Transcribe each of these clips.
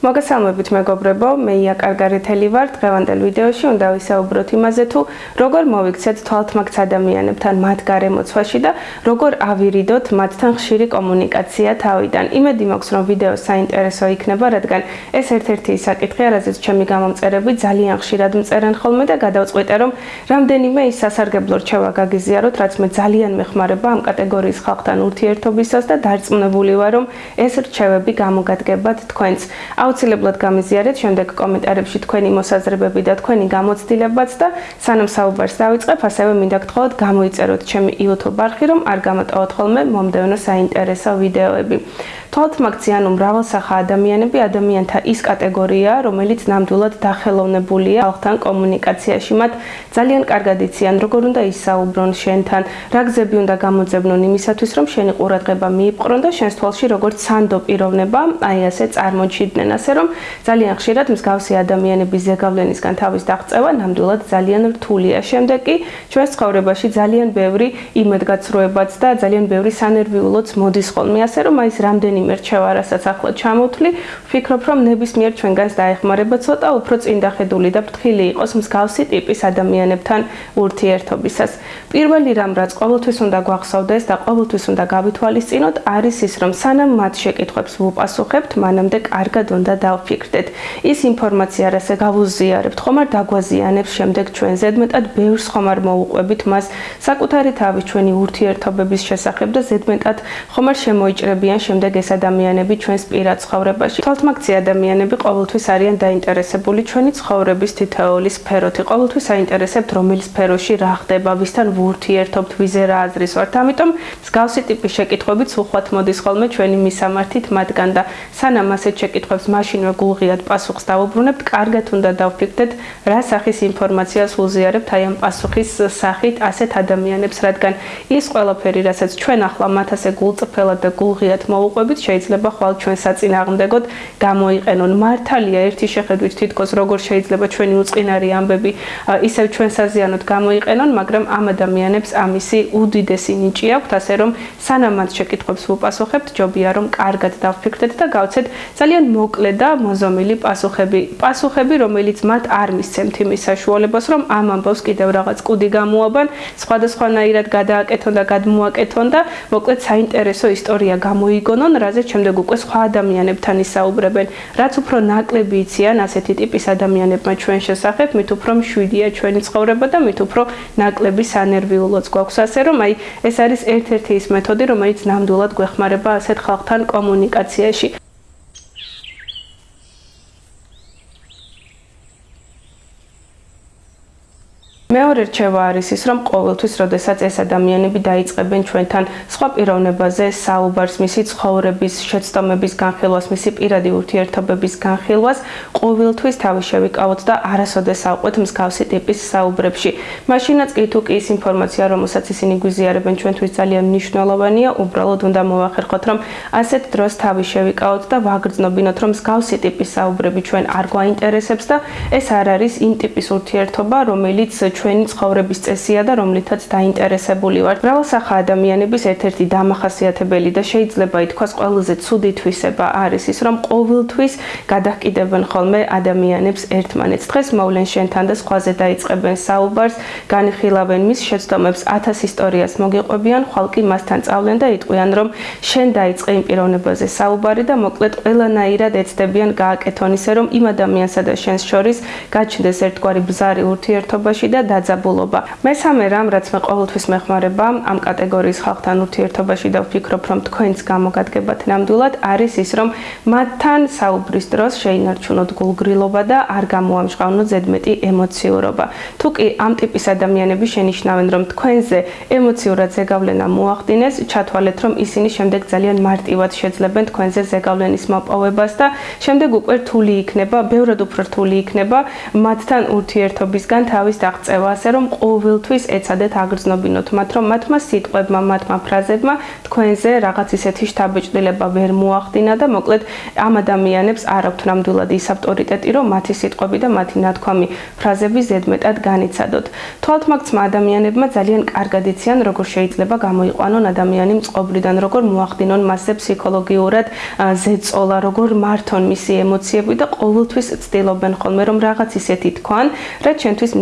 მოგესალმებით მეგობრებო, მე ია კარგარეთელი ვარ. დღევანდელ ვიდეოში უნდა ვისაუბროთ იმაზე თუ როგორ მოვიქცეთ თვალთმაქც ადამიანებთან მათ გარემოცვაში და როგორ ავირიდოთ მათთან ხშირი კომუნიკაცია თავიდან. იმედი მაქვს, რომ ვიდეო საინტერესო იქნება, რადგან ეს ერთ-ერთი საკითხია, რაზეც ჩემი გამომწერები ძალიან ხშირად მწერენ ხოლმე და გადავწყვიტე, რომ რამდენიმე ის სასარგებლო რჩევა გაგიზიაროთ, რაც მე ძალიან მეხმარება ამ კატეგორიის ხალხთან ურთიერთობისას და დარწმუნებული ვარ, რომ ეს რჩევები გამოგადგებათ თქვენს. აუცილებლად გამიზიარეთ შემდეგ კომენტარებში თქვენი მოსაზრებები და თქვენი გამოცდილებაც და სანამ საუბარს დავიწყებ, ასევე მინდა გთხოვოთ გამოიწეროთ ჩემი YouTube არხი, რომ არ გამოტოვოთ ხოლმე მომდევნო საინტერესო ვიდეოები. თვალთმაქციან უმრავალსახა ადამიანები ადამიანთა ის კატეგორია, რომელიც ნამდვილად დახელოვნებულია ხალხთან კომუნიკაციაში. მათ ძალიან კარგად იციან, როგორ უნდა ისაუბრონ შენთან, რა გზები უნდა გამოძებნონ იმისათვის, რომ შენი ყურადღება მიიპყრონ და შენს თვალში როგორც სანდო პიროვნება, აი ასე წარმოჩიდნენ. ასე რომ ძალიან ხშირად მსგავსი ადამიანების ზეგავლენისგან თავის დაღწევა ნამდვილად ძალიან რთულია. შემდეგ კი ჩვენს ცხოვრებაში ძალიან ბევრი იმედგაცრუებაც და ძალიან ბევრი სანერვიულოც მოდის ხოლმე. ასე რომ აი ეს რამდენი რამდენიმე რჩევა, რასაც ახლა ჩამოვთვლი, ვფიქრობ, რომ ნებისმიერ ჩვენგანს დაეხმარება ცოტა უფრო წინდახედული და ფრთხილი იყოს მსგავსი ტიპის ადამიანებთან ურთიერთობისას. პირველი რამ, რაც ყოველთვის უნდა გვახსოვდეს და ყოველთვის უნდა გავითვალისწინოთ, არის ის, რომ სანამ მათ შეკითხვებს ვუპასუხებთ, მანამდე კარგად უნდა დავფიქრდეთ. ის ინფორმაცია, რასაც გავუზიარებთ, ხომ არ დაგვაზიანებს შემდეგ ჩვენ ზედმეტად ბევრს ხომ არ მოუყვებით მას საკუთარი თავის ჩვენი ურთიერთობების შესახებ და ზედმეტად ხომ არ შემოიჭრებიან შემდეგ ეს ადამიანები ჩვენს პირად ცხოვრებაში. თვალთმაქცი ადამიანები ყოველთვის არიან დაინტერესებული ჩვენი ცხოვრების თითოეული სფეროთი. ყოველთვის აინტერესებთ რომელი სფეროში რა ხდება, ვისთან ვურთიერთობთ, ვიზე რა აზრის ვართ. ამიტომ მსგავსი ტიპის შეკითხვებით უხვად მოდის ხოლმე ჩვენი მისამართით მათგან და სანამ ასეთ შეკითხვებს მაშინვე გულღიად პასუხს დავუბრუნებთ, კარგად უნდა დავფიქრდეთ, რა სახის ინფორმაციას უზიარებთ აი ამ პასუხის სახით ასეთ ადამიანებს, რადგან ის ყველაფერი, რასაც ჩვენ ახლა მათ ასე გულწრფელად და გულღიად მოუყვებით, შეიძლება ხვალ ჩვენ საწინააღმდეგოდ გამოიყენონ. მართალია ერთი შეხედვით თითქოს როგორ შეიძლება ჩვენი უწყინარი ამბები ისევ ჩვენ საზიანოდ გამოიყენონ, მაგრამ ამ ადამიანებს ამისი უდიდესი ნიჭი აქვთ, ასე რომ სანამ მათ შეკითხვებს ვუპასუხებთ, ჯობია რომ კარგად დავფიქრდეთ და გავცეთ ძალიან მოკლე და მოზომილი პასუხები. პასუხები, რომელიც მათ არ მისცემთ იმის საშუალებას, რომ ამ ამბავს კიდევ რაღაც კუდი გამოაბან, სხვადასხვანაირად გადააკეთონ და გადმოაკეთონ და მოკლედ საინტერესო ისტორია გამოიგონონ, რაზეც შემდეგ უკვე სხვა ადამიანებთან ისაუბრებენ. რაც უფრო ნაკლები იციან ასეთი ტიპის ადამიანებმა ჩვენ შესახებ, მით უფრო მშვიდია ჩვენი ცხოვრება და მით უფრო ნაკლები სანერვიულოც გვაქვს. ასე რომ აი ეს არის ერთ-ერთი ის მეთოდი, რომელიც ნამდვილად გვეხმარება ასეთ ხალხთან კომუნიკაციაში. მეორე რჩევა არის ის, რომ ყოველთვის, როდესაც ეს ადამიანები დაიწყებენ ჩვენთან სხვა პიროვნებაზე საუბარს, მისი ცხოვრების, შეცდომების განხილვას, მისი პირადი ურთიერთობების განხილვას, ყოველთვის თავი შევიკავოთ და არასოდეს ავყვეთ მსგავსი ტიპის საუბრებში. მაშინაც კი თუ კი ის ინფორმაცია, რომელსაც ისინი გვიზიარებენ ჩვენთვის ძალიან მნიშვნელოვანია, უბრალოდ უნდა მოახერხოთ, რომ ასეთ დროს თავი შევიკავოთ და ვაგრძნობინოთ, რომ მსგავსი ტიპის საუბრები ჩვენ არ გვაინტერესებს და ეს არ არის იმ ტიპის ურთიერთობა, რომელიც ჩვენი ცხოვრების წესია და რომლითაც დაინტერესებული ვართ. მრავალსახა ადამიანების ერთ-ერთი დამახასიათებელი და შეიძლება ითქვას ყველაზე ცუდი თვისება არის ის, რომ ყოველთვის გადაჰკიდებენ ხოლმე ადამიანებს ერთმანეთს. დღეს მოვლენ შენთან და სხვაზე დაიწყებენ საუბარს, განხილავენ მის შეცდომებს, ათას ისტორიას მოგიყვებიან, ხალკი მასთან წავლენ და იტყვიან, რომ შენ დაიწყე იმ პიროვნებაზე საუბარი და მოკლედ ყველანაირად ეცდებიან გააკეთონ ისე, რომ იმ ადამიანსა და შენს შორის გაჩნდეს ერთგვარი ბზარი ურთიერთობაში და დაძაბულობა. მესამე რამ, რაც მე ყოველთვის მეხმარება ამ კატეგორიის ხალხთან ურთიერთობაში და ვფიქრობ, რომ თქვენს გამოგადგებათ ნამდვილად, არის ის, რომ მათთან საუბრის დროს შეინარჩუნოთ გულგრილობა და არ გამოამჟღავნოთ ზედმეტი ემოციურობა. თუ კი ამ ტიპის ადამიანები შენიშნავენ, რომ თქვენზე ემოციურად ზეგავლენა მოახდინეს, ჩათვალეთ, რომ ისინი შემდეგ ძალიან მარტივად შეძლებენ თქვენზე ზეგავლენის მოპოვებას და შემდეგ უკვე რთული იქნება, ბევრად უფრო რთული იქნება მათთან ურთიერთობისგან თავის დაღწევა მიღწევა, ასე რომ ყოველთვის ეცადეთ აგრძნობინოთ მათ, რომ მათმა სიტყვებმა, მათმა ფრაზებმა თქვენზე რაღაც ისეთი შთაბეჭდილება ვერ მოახდინა და მოკლედ ამ ადამიანებს არ აქვთ ნამდვილად ის ავტორიტეტი, რომ მათი სიტყვები და მათი ნათქვამი ფრაზები ზედმეტად განიცადოთ. თვალთმაგცმა ადამიანებმა ძალიან კარგად იციან, როგორ შეიძლება გამოიყვანონ ადამიანი მწყობრიდან, როგორ მოახდინონ მასზე ფსიქოლოგიურად ზეწოლა, როგორ მართონ მისი ემოციები და ყოველთვის ცდილობენ ხოლმე რომ რაღაც ისეთი თქვან, რაც ჩვენთვის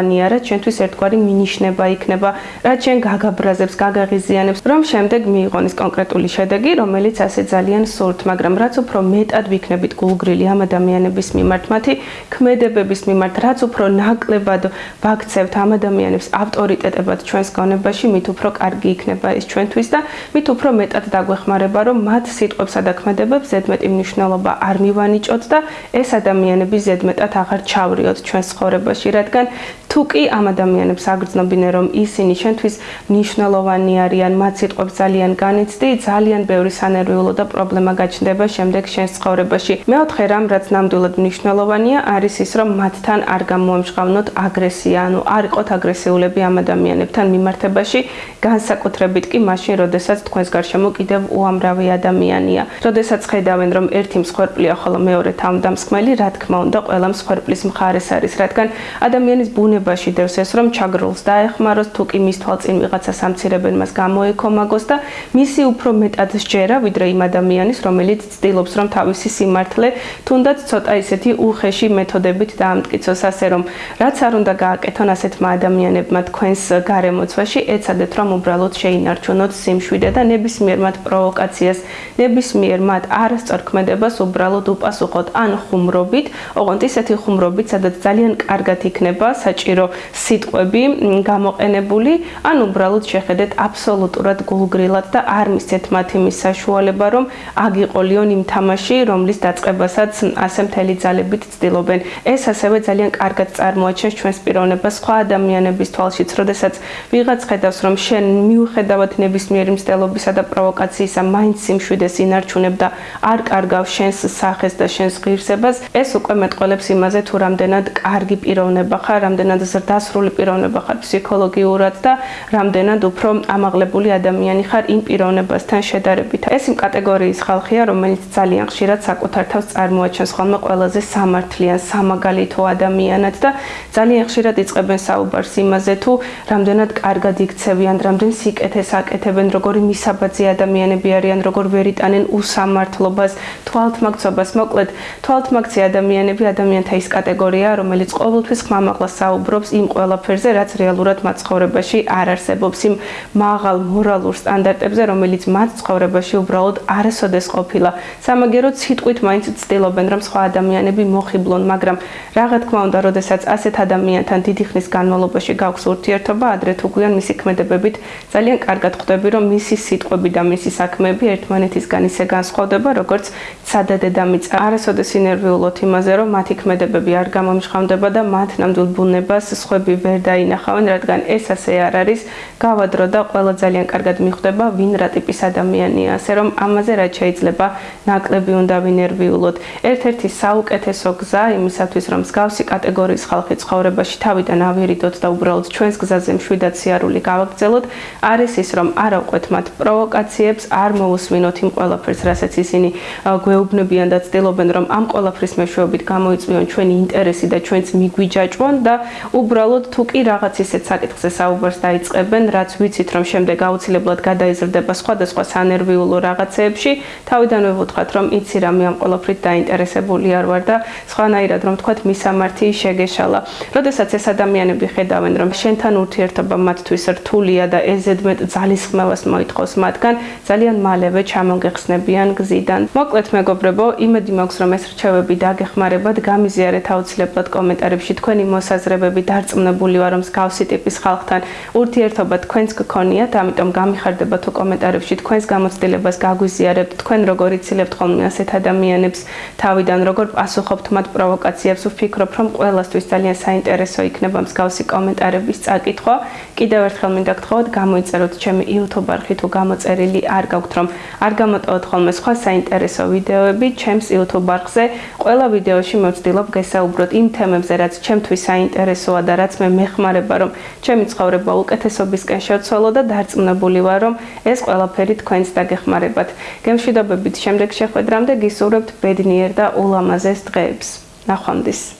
მნიშვნელოვანია, რაც ჩვენთვის ერთგვარი მინიშნება იქნება, რაც ჩვენ გაგაბრაზებს, გაგაღიზიანებს, რომ შემდეგ მიიღონ ის კონკრეტული შედეგი, რომელიც ასე ძალიან სურთ, მაგრამ რაც უფრო მეტად ვიქნებით გულგრილი ამ ადამიანების მიმართ, მათი ქმედებების მიმართ, რაც უფრო ნაკლებად ვაქცევთ ამ ადამიანებს ავტორიტეტებად ჩვენს გონებაში, მით უფრო კარგი იქნება ის ჩვენთვის და მით უფრო მეტად დაგვეხმარება, რომ მათ სიტყვებსა და ქმედებებს ზედმეტი მნიშვნელობა არ მივანიჭოთ და ეს ადამიანები ზედმეტად აღარ ჩავრიოთ ჩვენს ცხოვრებაში, რადგან თუ კი ამ ადამიანებს აგრძნობინე რომ ისინი შენთვის მნიშვნელოვანი არიან, მათ სიტყვებს ძალიან განიცდი, ძალიან ბევრი სანერვიულო და პრობლემა გაჩნდება შემდეგ შენს ცხოვრებაში. მეოთხე რამ, რაც ნამდვილად მნიშვნელოვანია, არის ის, რომ მათთან არ გამოემშღავნოთ აგრესია, ანუ არ იყოთ აგრესიულები ამ ადამიანებთან მიმართებაში, განსაკუთრებით კი მაშინ, როდესაც თქვენს გარშემო კიდევ უამრავი ადამიანია. როდესაც ხედავენ, რომ ერთი მსხვერპლია, ხოლო მეორე თავდამსხმელი, რა თქმა უნდა, ყველა მსხვერპლის მხარეს არის, რადგან ადამიანის ბუნება ბუნებაში დევს ეს რომ ჩაგროლს დაეხმაროს თუ კი მის თვალწინ ვიღაცა სამცირებენ მას გამოეკომაგოს და მისი უფრო მეტად შეერა ვიდრე იმ ადამიანის რომელიც ცდილობს რომ თავისი სიმართლე თუნდაც ცოტა ისეთი უხეში მეთოდებით დაამტკიცოს. ასე რომ რაც არ უნდა გააკეთონ ასეთმა ადამიანებმა თქვენს გარემოცვაში ეცადეთ რომ უბრალოდ შეინარჩუნოთ სიმშვიდე და ნებისმიერ მათ პროვოკაციას ნებისმიერ მათ არასწორ ქმედებას უბრალოდ უპასუხოთ ან ხუმრობით. ოღონდ ისეთი ხუმრობით სადაც ძალიან კარგად იქნება საჭირო საჭირო სიტყვები გამოყენებული, ან უბრალოდ შეხედეთ აბსოლუტურად გულგრილად და არ მისცეთ მათ იმის საშუალება, რომ აგიყოლიონ იმ თამაში, რომლის დაწყებასაც ასე მთელი ძალებით ცდილობენ. ეს ასევე ძალიან კარგად წარმოაჩენს ჩვენს პიროვნებას სხვა ადამიანების თვალშიც, როდესაც ვიღაც ხედავს, რომ შენ მიუხედავად ნებისმიერი მცდელობისა და პროვოკაციისა, მაინც სიმშვიდეს ინარჩუნებ და არ კარგავს შენს სახეს და შენს ღირსებას, ეს უკვე მეტყოლებს იმაზე, თუ რამდენად კარგი პიროვნება ხარ, რამდენად რამდენად ზრდასრული პიროვნება ხარ ფსიქოლოგიურად და რამდენად უფრო ამაღლებული ადამიანი ხარ იმ პიროვნებასთან შედარებით. ეს იმ კატეგორიის ხალხია, რომელიც ძალიან ხშირად საკუთარ თავს წარმოაჩენს ხოლმე ყველაზე სამართლიან, სამაგალითო ადამიანად და ძალიან ხშირად იწყებენ საუბარს იმაზე, თუ რამდენად კარგად იქცევიან, რამდენ სიკეთეს აკეთებენ, როგორი მისაბაძი ადამიანები არიან, როგორ ვერიტანენ უსამართლობას, თვალთმაგცობას, მოკლედ, თვალთმაგცი ადამიანები ადამიანთა ის კატეგორიაა, რომელიც ყოველთვის ხმამაღლა საუბრობს ვფიქრობს იმ ყველაფერზე, რაც რეალურად მათ ცხოვრებაში არ არსებობს, იმ მაღალ მორალურ სტანდარტებზე, რომელიც მათ ცხოვრებაში უბრალოდ არასოდეს ყოფილა. სამაგეროდ სიტყვით მაინც ცდილობენ, რომ სხვა ადამიანები მოხიბლონ, მაგრამ რაღა თქმა უნდა, როდესაც ასეთ ადამიანთან დიდი ხნის განმავლობაში გაქვს ურთიერთობა, ადრე თუ გვიან მისი ქმედებებით ძალიან კარგად ხვდები, რომ მისი სიტყვები და მისი საქმეები ერთმანეთისგან ისე განსხვავდება, როგორც სადა დედამიწა. არასოდეს ინერვიულობთ იმაზე, რომ მათი ქმედებები არ გამომჟღავნდება და მათ ნამდვილ ბუნებას მას სხვები ვერ დაინახავენ, რადგან ეს ასე არ არის. გავადრო და ყველა ძალიან კარგად მიხვდება, ვინ რა ტიპის ადამიანია, ასე რომ ამაზე რაც შეიძლება ნაკლები უნდა ვინერვიულოთ. ერთ-ერთი საუკეთესო გზა იმისათვის, რომ მსგავსი კატეგორიის ხალხი ცხოვრებაში თავიდან ავირიდოთ და უბრალოდ ჩვენს გზაზე მშვიდად სიარული გავაგრძელოთ, არის ის, რომ არ ავყვეთ მათ პროვოკაციებს, არ მოусვინოთ იმ ყველაფერს, რასაც ისინი გვეუბნებიან და ცდილობენ, რომ ამ ყველაფრის მეშვეობით გამოიწვიონ ჩვენი ინტერესი და ჩვენც მიგვიჯაჭვონ და უბრალოდ თუ კი რაღაც ისეთ საკითხზე საუბარს დაიწყებენ, რაც ვიცით რომ შემდეგ აუცილებლად გადაიზრდება სხვადასხვა სანერვიულო რაღაცეებში, თავიდანვე ვუთხრათ რომ იცი რა მე ამ ყოლაფრით დაინტერესებული არ ვარ და სხვანაირად რომ თქვათ მისამართი შეგეშალა. როდესაც ეს ადამიანები ხედავენ რომ შენთან ურთიერთობა მათთვის რთულია და ეზედმეტ ძალისხმევას მოითხოვს მათგან, ძალიან მალევე ჩამოგეხსნებიან გზიდან. მოკლედ მეგობრებო, იმედი მაქვს რომ ეს რჩევები დაგეხმარებათ, გამიზიარეთ აუცილებლად კომენტარებში თქვენი მოსაზრებები ვფიქრობი დარწმუნებული ვარ რომ სკავსი ტიპის ხალხთან ურთიერთობა თქვენს გქონიათ ამიტომ გამიხარდება თუ კომენტარებში თქვენს გამოცდილებას გაგვიზიარებთ თქვენ როგორ იცილებთ ხოლმე ასეთ ადამიანებს თავიდან როგორ პასუხობთ მათ პროვოკაციებს ვფიქრობ რომ ყველასთვის ძალიან საინტერესო იქნება მსგავსი კომენტარების წაკითხვა. კიდევ ერთხელ მინდა გთხოვოთ გამოიწეროთ ჩემი YouTube არხი თუ გამოწერილი არ გაქვთ რომ არ გამოტოვოთ ხოლმე სხვა საინტერესო ვიდეოები ჩემს YouTube არხზე. ყველა ვიდეოში მოვცდილობ გესაუბროთ იმ თემებზე რაც ჩემთვის საინტერესო საუკეთესოა და რაც მე მეხმარება რომ ჩემი ცხოვრება უკეთესობისკენ შევცვალო და დარწმუნებული ვარ რომ ეს ყველაფერი თქვენს დაგეხმარებათ. გემშვიდობებით შემდეგ შეხვედრამდე გისურვებთ ბედნიერ და ულამაზეს დღეებს. ნახვამდის